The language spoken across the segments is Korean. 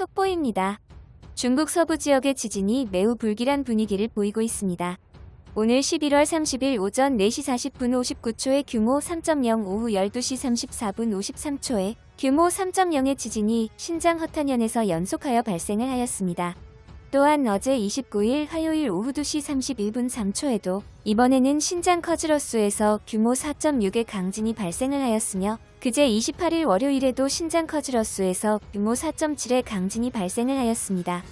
속보입니다. 중국 서부 지역의 지진이 매우 불길한 분위기를 보이고 있습니다. 오늘 11월 30일 오전 4시 40분 59초에 규모 3.0 오후 12시 34분 53초에 규모 3.0의 지진이 신장 허탄현에서 연속하여 발생을 하였습니다. 또한 어제 29일 화요일 오후 2시 31분 3초에도 이번에는 신장 커즈러스에서 규모 4.6의 강진이 발생을 하였으며 그제 28일 월요일에도 신장 커즈러스에서 규모 4.7의 강진이 발생을 하였습니다.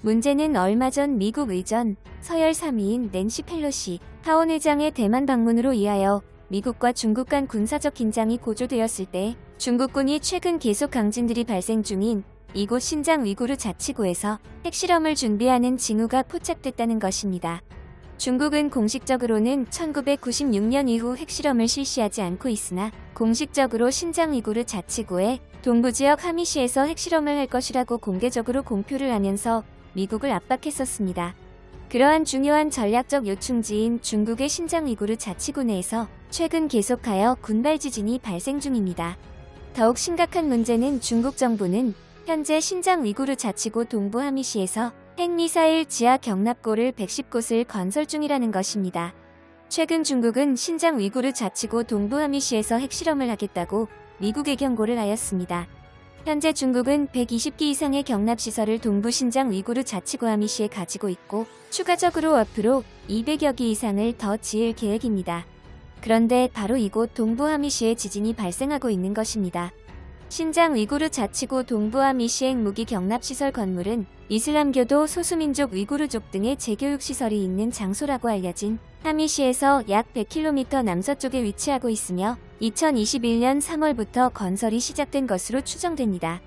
문제는 얼마 전 미국 의전 서열 3위인 낸시 펠로시 하원 의장의 대만 방문으로 인하여 미국과 중국 간 군사적 긴장이 고조되었을 때 중국군이 최근 계속 강진들이 발생 중인 이곳 신장 위구르 자치구에서 핵실험을 준비하는 징후가 포착됐다는 것입니다. 중국은 공식적으로는 1996년 이후 핵실험을 실시하지 않고 있으나 공식적으로 신장 위구르 자치구의 동부지역 하미시에서 핵실험을 할 것이라고 공개적으로 공표를 하면서 미국을 압박했었습니다. 그러한 중요한 전략적 요충지인 중국의 신장 위구르 자치구 내에서 최근 계속하여 군발 지진이 발생 중입니다. 더욱 심각한 문제는 중국 정부는 현재 신장 위구르 자치구 동부 하미시에서 핵미사일 지하 경납고를 110곳을 건설 중이라는 것입니다. 최근 중국은 신장 위구르 자치구 동부 하미시에서 핵실험을 하겠다고 미국에 경고를 하였습니다. 현재 중국은 120기 이상의 경납시설을 동부 신장 위구르 자치구 하미시에 가지고 있고 추가적으로 앞으로 200여 기 이상을 더 지을 계획입니다. 그런데 바로 이곳 동부 하미시에 지진이 발생하고 있는 것입니다. 신장 위구르 자치구 동부함 이시행 무기 경납시설 건물은 이슬람교도 소수민족 위구르족 등의 재교육시설이 있는 장소라고 알려진 하미시에서 약 100km 남서쪽에 위치하고 있으며 2021년 3월부터 건설이 시작된 것으로 추정됩니다.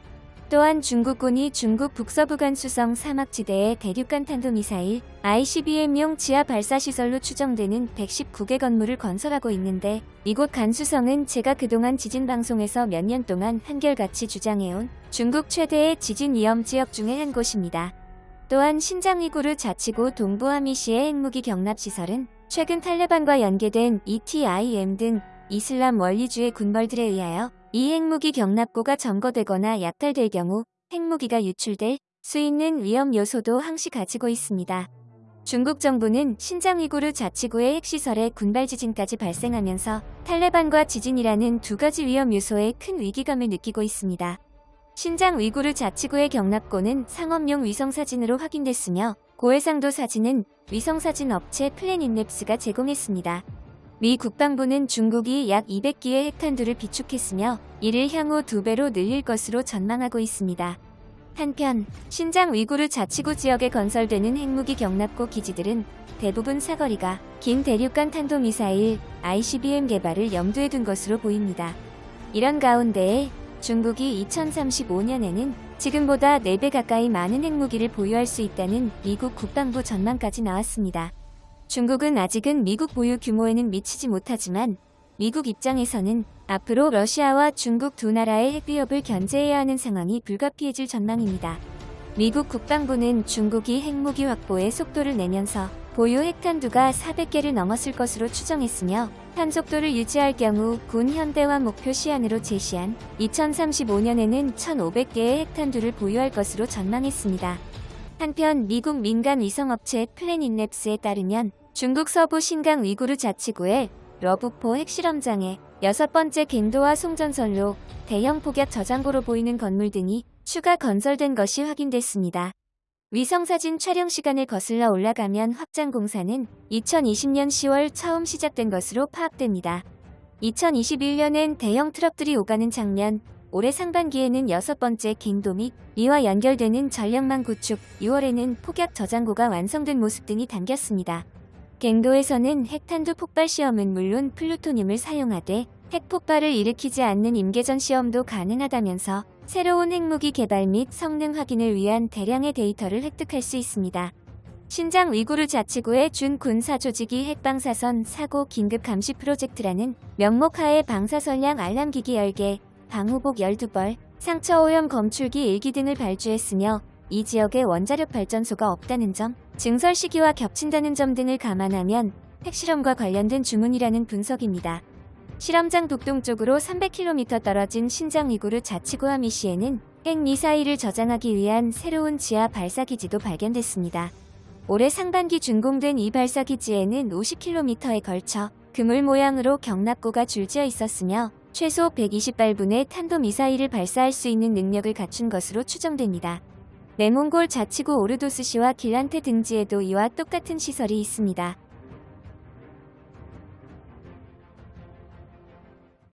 또한 중국군이 중국 북서부 간 수성 사막지대에 대륙간 탄도미사일 ICBM용 지하 발사시설로 추정되는 119개 건물을 건설하고 있는데 이곳 간수성은 제가 그동안 지진 방송에서 몇 년 동안 한결같이 주장해온 중국 최대의 지진 위험 지역 중의 한 곳입니다. 또한 신장 위구르 자치구 동부하미시의 핵무기 경납시설은 최근 탈레반과 연계된 ETIM 등 이슬람 원리주의 군벌들에 의하여 이 핵무기 경납고가 점거되거나 약탈될 경우 핵무기가 유출될 수 있는 위험 요소도 항시 가지고 있습니다. 중국 정부는 신장 위구르 자치구의 핵시설에 군발 지진까지 발생하면서 탈레반과 지진이라는 두 가지 위험 요소에 큰 위기감을 느끼고 있습니다. 신장 위구르 자치구의 경납고는 상업용 위성사진으로 확인됐으며 고해상도 사진은 위성사진 업체 플래닛랩스가 제공했습니다. 미 국방부는 중국이 약 200기의 핵탄두를 비축했으며 이를 향후 두배로 늘릴 것으로 전망하고 있습니다. 한편 신장 위구르 자치구 지역에 건설되는 핵무기 경납고 기지들은 대부분 사거리가 긴 대륙간 탄도미사일 ICBM 개발을 염두에 둔 것으로 보입니다. 이런 가운데에 중국이 2035년에는 지금보다 4배 가까이 많은 핵무기를 보유할 수 있다는 미국 국방부 전망까지 나왔습니다. 중국은 아직은 미국 보유 규모에는 미치지 못하지만 미국 입장에서는 앞으로 러시아와 중국 두 나라의 핵위협을 견제해야 하는 상황이 불가피해질 전망입니다. 미국 국방부는 중국이 핵무기 확보에 속도를 내면서 보유 핵탄두가 400개를 넘었을 것으로 추정했으며 탄속도를 유지할 경우 군 현대화 목표 시안으로 제시한 2035년에는 1,500개의 핵탄두를 보유할 것으로 전망했습니다. 한편 미국 민간 위성업체 플래닛랩스에 따르면 중국 서부 신강 위구르 자치구의 뤄부포 핵실험장에 여섯 번째 갱도와 송전선로, 대형 폭약 저장고로 보이는 건물 등이 추가 건설된 것이 확인됐습니다. 위성사진 촬영 시간을 거슬러 올라가면 확장 공사는 2020년 10월 처음 시작된 것으로 파악됩니다. 2021년엔 대형 트럭들이 오가는 장면, 올해 상반기에는 여섯 번째 갱도 및 이와 연결되는 전력망 구축, 6월에는 폭약 저장고가 완성된 모습 등이 담겼습니다. 갱도에서는 핵탄두 폭발 시험은 물론 플루토늄을 사용하되 핵폭발을 일으키지 않는 임계전 시험도 가능하다면서 새로운 핵무기 개발 및 성능 확인을 위한 대량의 데이터를 획득할 수 있습니다. 신장 위구르 자치구의 준 군사조직이 핵방사선 사고 긴급 감시 프로젝트라는 명목하에 방사선량 알람기기 10개, 방호복 12벌, 상처 오염 검출기 1기 등을 발주했으며 이 지역에 원자력 발전소가 없다는 점, 증설 시기와 겹친다는 점 등을 감안하면 핵실험과 관련된 주문이라는 분석입니다. 실험장 북동쪽으로 300km 떨어진 신장 위구르 자치구 하미시에는 핵미사일을 저장하기 위한 새로운 지하 발사기지도 발견됐습니다. 올해 상반기 준공된 이 발사기지에는 50km에 걸쳐 그물 모양으로 경납고가 줄지어 있었으며 최소 120발분의 탄도미사일을 발사할 수 있는 능력을 갖춘 것으로 추정됩니다. 내몽골 자치구 오르도스시와 길란테 등지에도 이와 똑같은 시설이 있습니다.